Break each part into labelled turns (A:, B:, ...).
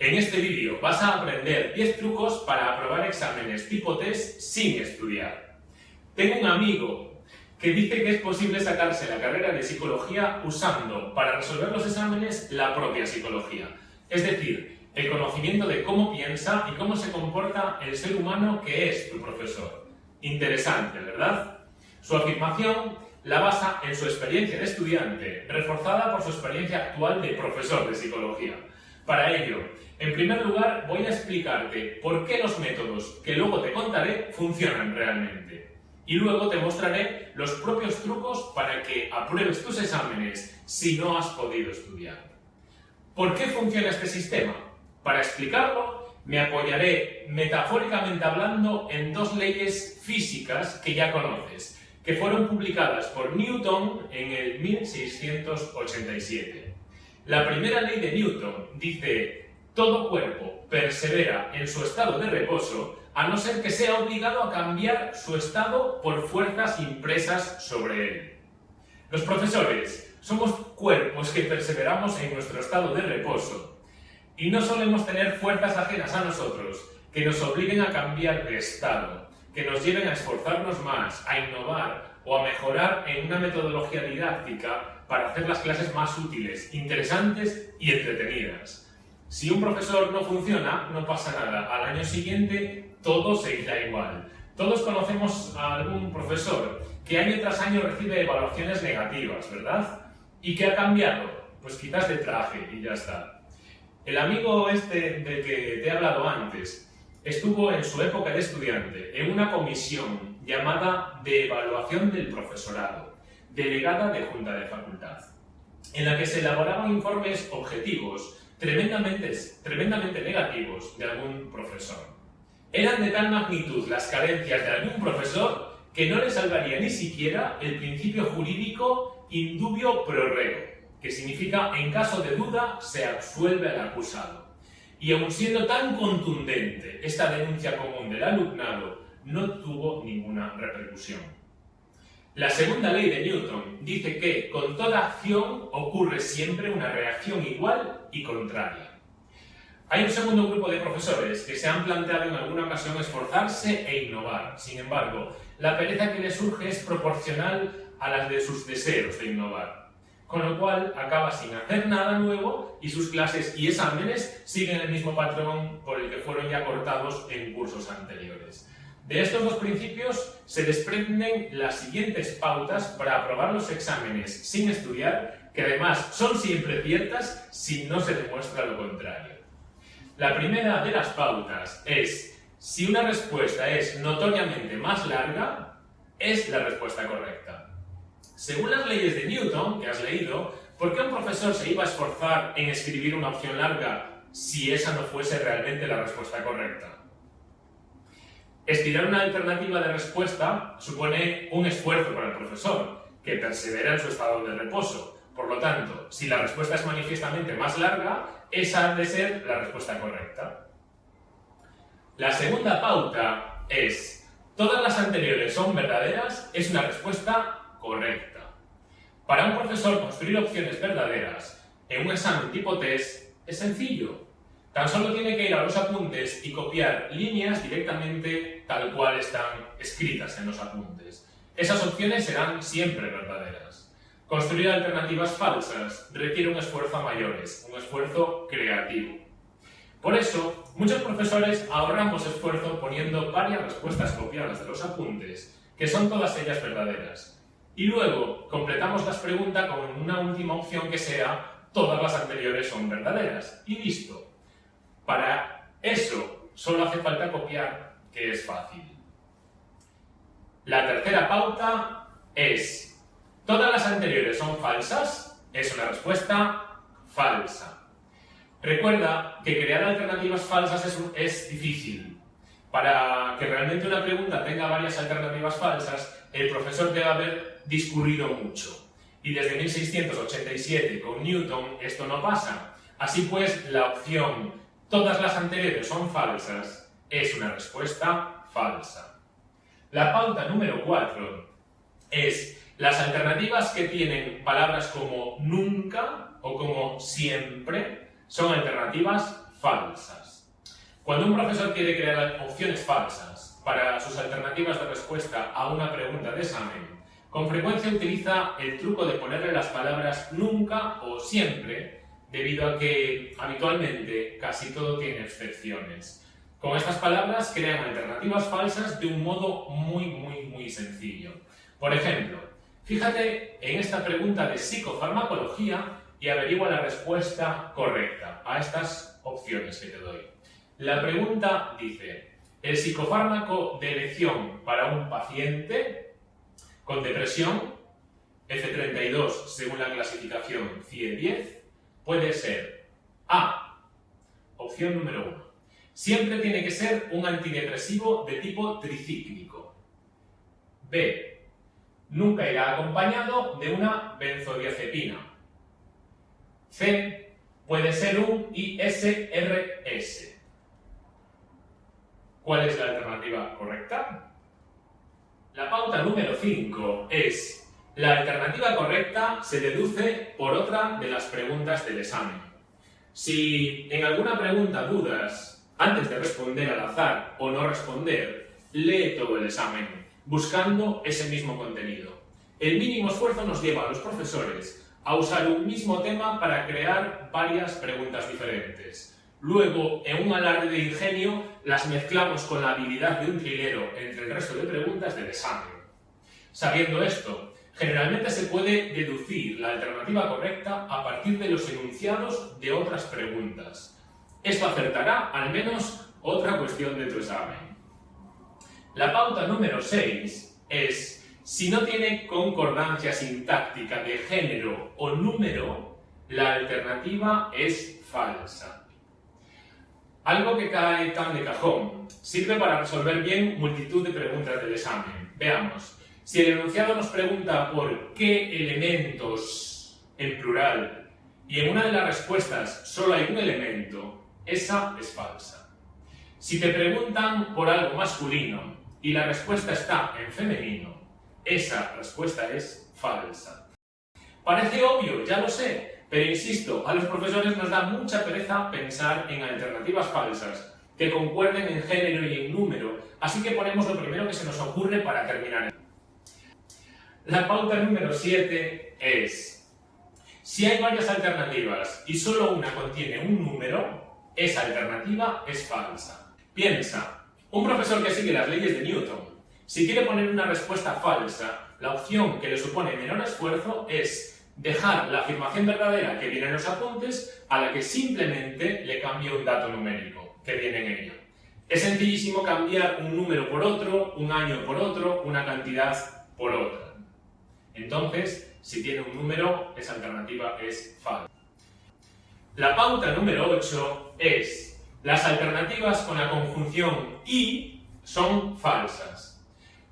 A: En este vídeo vas a aprender 10 trucos para aprobar exámenes tipo test sin estudiar. Tengo un amigo que dice que es posible sacarse la carrera de psicología usando para resolver los exámenes la propia psicología. Es decir, el conocimiento de cómo piensa y cómo se comporta el ser humano que es tu profesor. Interesante, ¿verdad? Su afirmación la basa en su experiencia de estudiante, reforzada por su experiencia actual de profesor de psicología. Para ello, en primer lugar voy a explicarte por qué los métodos que luego te contaré funcionan realmente. Y luego te mostraré los propios trucos para que apruebes tus exámenes si no has podido estudiar. ¿Por qué funciona este sistema? Para explicarlo, me apoyaré metafóricamente hablando en dos leyes físicas que ya conoces, que fueron publicadas por Newton en el 1687. La primera ley de Newton dice, todo cuerpo persevera en su estado de reposo a no ser que sea obligado a cambiar su estado por fuerzas impresas sobre él. Los profesores somos cuerpos que perseveramos en nuestro estado de reposo y no solemos tener fuerzas ajenas a nosotros que nos obliguen a cambiar de estado, que nos lleven a esforzarnos más, a innovar o a mejorar en una metodología didáctica para hacer las clases más útiles, interesantes y entretenidas. Si un profesor no funciona, no pasa nada. Al año siguiente todo seguirá igual. Todos conocemos a algún profesor que año tras año recibe evaluaciones negativas, ¿verdad? ¿Y qué ha cambiado? Pues quizás de traje y ya está. El amigo este del que te he hablado antes estuvo en su época de estudiante en una comisión llamada de evaluación del profesorado delegada de Junta de Facultad, en la que se elaboraban informes objetivos tremendamente, tremendamente negativos de algún profesor. Eran de tal magnitud las carencias de algún profesor que no le salvaría ni siquiera el principio jurídico indubio pro reo, que significa en caso de duda se absuelve al acusado. Y aun siendo tan contundente esta denuncia común del alumnado, no tuvo ninguna repercusión. La segunda ley de Newton dice que con toda acción ocurre siempre una reacción igual y contraria. Hay un segundo grupo de profesores que se han planteado en alguna ocasión esforzarse e innovar. Sin embargo, la pereza que les surge es proporcional a las de sus deseos de innovar. Con lo cual, acaba sin hacer nada nuevo y sus clases y exámenes siguen el mismo patrón por el que fueron ya cortados en cursos anteriores. De estos dos principios se desprenden las siguientes pautas para aprobar los exámenes sin estudiar, que además son siempre ciertas si no se demuestra lo contrario. La primera de las pautas es, si una respuesta es notoriamente más larga, es la respuesta correcta. Según las leyes de Newton, que has leído, ¿por qué un profesor se iba a esforzar en escribir una opción larga si esa no fuese realmente la respuesta correcta? Estirar una alternativa de respuesta supone un esfuerzo para el profesor, que persevera en su estado de reposo. Por lo tanto, si la respuesta es manifiestamente más larga, esa ha de ser la respuesta correcta. La segunda pauta es, todas las anteriores son verdaderas, es una respuesta correcta. Para un profesor construir opciones verdaderas en un examen tipo test es sencillo. Tan solo tiene que ir a los apuntes y copiar líneas directamente tal cual están escritas en los apuntes. Esas opciones serán siempre verdaderas. Construir alternativas falsas requiere un esfuerzo a mayores, un esfuerzo creativo. Por eso, muchos profesores ahorramos esfuerzo poniendo varias respuestas copiadas de los apuntes, que son todas ellas verdaderas. Y luego completamos las preguntas con una última opción que sea todas las anteriores son verdaderas. Y listo. Para eso solo hace falta copiar, que es fácil. La tercera pauta es, ¿todas las anteriores son falsas? Es una respuesta falsa. Recuerda que crear alternativas falsas es, es difícil. Para que realmente una pregunta tenga varias alternativas falsas, el profesor debe haber discurrido mucho. Y desde 1687 con Newton esto no pasa. Así pues, la opción todas las anteriores son falsas, es una respuesta falsa. La pauta número 4 es las alternativas que tienen palabras como nunca o como siempre son alternativas falsas. Cuando un profesor quiere crear opciones falsas para sus alternativas de respuesta a una pregunta de examen, con frecuencia utiliza el truco de ponerle las palabras nunca o siempre, debido a que habitualmente casi todo tiene excepciones. Con estas palabras crean alternativas falsas de un modo muy, muy, muy sencillo. Por ejemplo, fíjate en esta pregunta de psicofarmacología y averigua la respuesta correcta a estas opciones que te doy. La pregunta dice, ¿el psicofármaco de elección para un paciente con depresión, F32 según la clasificación CIE-10 puede ser A. Opción número 1. Siempre tiene que ser un antidepresivo de tipo tricíclico. B. Nunca irá acompañado de una benzodiazepina. C. Puede ser un ISRS. ¿Cuál es la alternativa correcta? La pauta número 5 es la alternativa correcta se deduce por otra de las preguntas del examen. Si en alguna pregunta dudas antes de responder al azar o no responder, lee todo el examen, buscando ese mismo contenido. El mínimo esfuerzo nos lleva a los profesores a usar un mismo tema para crear varias preguntas diferentes. Luego, en un alarde de ingenio, las mezclamos con la habilidad de un trilero entre el resto de preguntas del examen. Sabiendo esto, generalmente se puede deducir la alternativa correcta a partir de los enunciados de otras preguntas. Esto acertará al menos otra cuestión de tu examen. La pauta número 6 es, si no tiene concordancia sintáctica de género o número, la alternativa es falsa. Algo que cae tan de cajón. Sirve para resolver bien multitud de preguntas del examen. Veamos. Si el enunciado nos pregunta por qué elementos en plural y en una de las respuestas solo hay un elemento, esa es falsa. Si te preguntan por algo masculino y la respuesta está en femenino, esa respuesta es falsa. Parece obvio, ya lo sé, pero insisto, a los profesores nos da mucha pereza pensar en alternativas falsas que concuerden en género y en número, así que ponemos lo primero que se nos ocurre para terminar. La pauta número 7 es, si hay varias alternativas y solo una contiene un número, esa alternativa es falsa. Piensa, un profesor que sigue las leyes de Newton, si quiere poner una respuesta falsa, la opción que le supone menor esfuerzo es dejar la afirmación verdadera que viene en los apuntes a la que simplemente le cambio un dato numérico que viene en ella. Es sencillísimo cambiar un número por otro, un año por otro, una cantidad por otra. Entonces, si tiene un número, esa alternativa es falsa. La pauta número 8 es las alternativas con la conjunción y son falsas.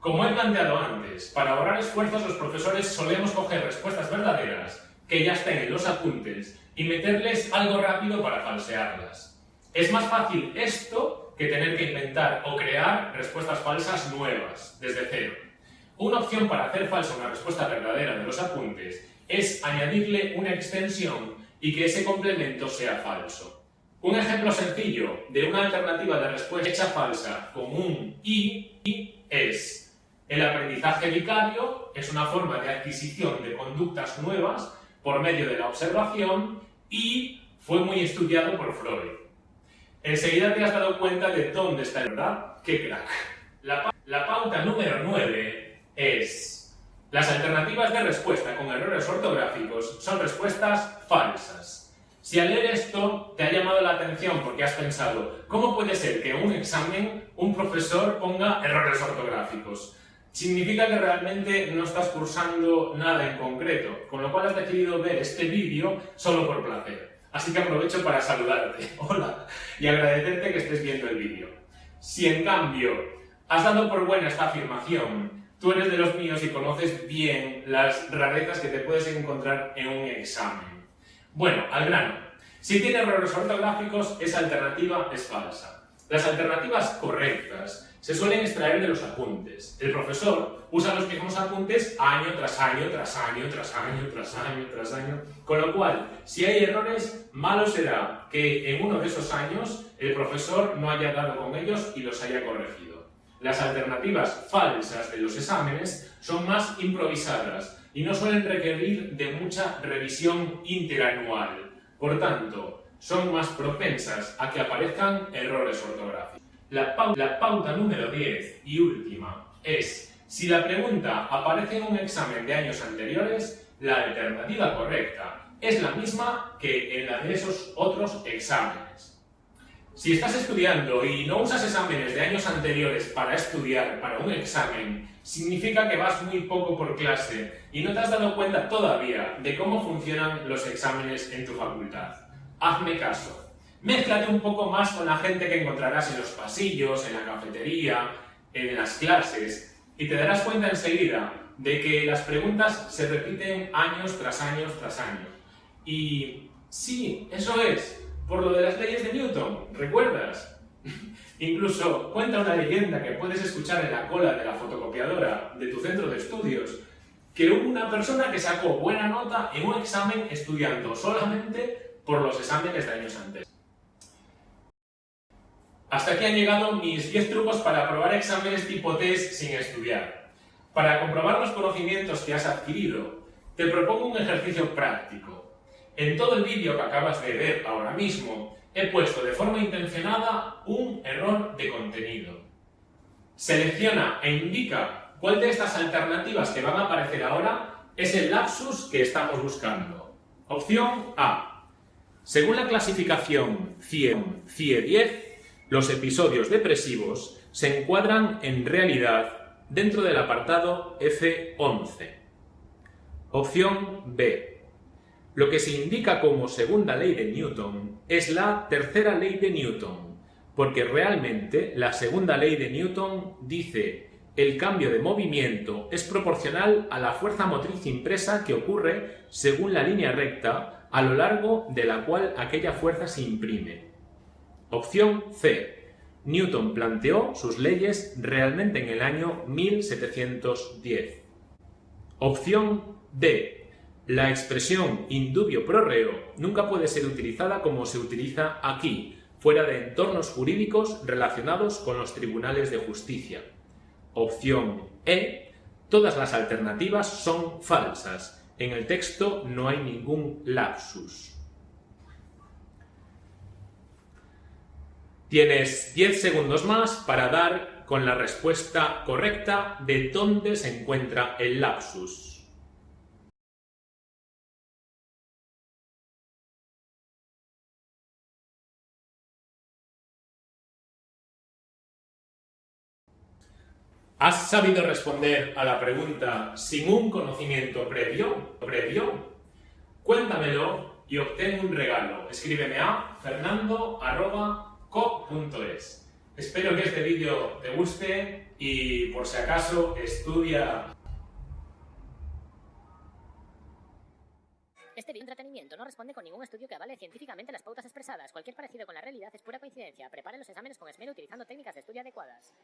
A: Como he planteado antes, para ahorrar esfuerzos los profesores solemos coger respuestas verdaderas que ya estén en los apuntes y meterles algo rápido para falsearlas. Es más fácil esto que tener que inventar o crear respuestas falsas nuevas, desde cero. Una opción para hacer falsa una respuesta verdadera de los apuntes es añadirle una extensión y que ese complemento sea falso. Un ejemplo sencillo de una alternativa de respuesta hecha falsa con un y es el aprendizaje vicario es una forma de adquisición de conductas nuevas por medio de la observación y fue muy estudiado por Freud. Enseguida te has dado cuenta de dónde está el verdad. ¡Qué crack! La, la pauta número 9 es las alternativas de respuesta con errores ortográficos son respuestas falsas. Si al leer esto te ha llamado la atención porque has pensado ¿cómo puede ser que un examen un profesor ponga errores ortográficos? significa que realmente no estás cursando nada en concreto, con lo cual has decidido ver este vídeo solo por placer. Así que aprovecho para saludarte, hola, y agradecerte que estés viendo el vídeo. Si en cambio has dado por buena esta afirmación, tú eres de los míos y conoces bien las rarezas que te puedes encontrar en un examen. Bueno, al grano. Si tiene errores ortográficos, esa alternativa es falsa. Las alternativas correctas se suelen extraer de los apuntes. El profesor usa los mismos apuntes año tras año, tras año, tras año, tras año, tras año. Con lo cual, si hay errores, malo será que en uno de esos años el profesor no haya dado con ellos y los haya corregido. Las alternativas falsas de los exámenes son más improvisadas y no suelen requerir de mucha revisión interanual. Por tanto, son más propensas a que aparezcan errores ortográficos. La pauta, número 10 y última es, si la pregunta aparece en un examen de años anteriores, la alternativa correcta es la misma que en la de esos otros exámenes. Si estás estudiando y no usas exámenes de años anteriores para estudiar para un examen, significa que vas muy poco por clase y no te has dado cuenta todavía de cómo funcionan los exámenes en tu facultad hazme caso. Mézclate un poco más con la gente que encontrarás en los pasillos, en la cafetería, en las clases, y te darás cuenta enseguida de que las preguntas se repiten años tras años tras años. Y sí, eso es, por lo de las leyes de Newton, ¿recuerdas? Incluso cuenta una leyenda que puedes escuchar en la cola de la fotocopiadora de tu centro de estudios, que hubo una persona que sacó buena nota en un examen estudiando solamente por los exámenes de años antes. Hasta aquí han llegado mis 10 trucos para aprobar exámenes tipo test sin estudiar. Para comprobar los conocimientos que has adquirido, te propongo un ejercicio práctico. En todo el vídeo que acabas de ver ahora mismo, he puesto de forma intencionada un error de contenido. Selecciona e indica cuál de estas alternativas que van a aparecer ahora es el lapsus que estamos buscando. Opción A. Según la clasificación CIE-10, los episodios depresivos se encuadran en realidad dentro del apartado F11. Opción B. Lo que se indica como segunda ley de Newton es la tercera ley de Newton, porque realmente la segunda ley de Newton dice el cambio de movimiento es proporcional a la fuerza motriz impresa que ocurre según la línea recta a lo largo de la cual aquella fuerza se imprime. Opción C. Newton planteó sus leyes realmente en el año 1710. Opción D. La expresión indubio pro reo nunca puede ser utilizada como se utiliza aquí, fuera de entornos jurídicos relacionados con los tribunales de justicia. Opción E. Todas las alternativas son falsas, en el texto no hay ningún lapsus. Tienes 10 segundos más para dar con la respuesta correcta de dónde se encuentra el lapsus. ¿Has sabido responder a la pregunta sin un conocimiento previo? previo? Cuéntamelo y obtén un regalo. Escríbeme a fernando.co.es. Espero que este vídeo te guste y por si acaso estudia...
B: Este video entretenimiento no responde con ningún estudio que avale científicamente las pautas expresadas. Cualquier parecido con la realidad es pura coincidencia. Prepare los exámenes con esmero utilizando técnicas de estudio adecuadas.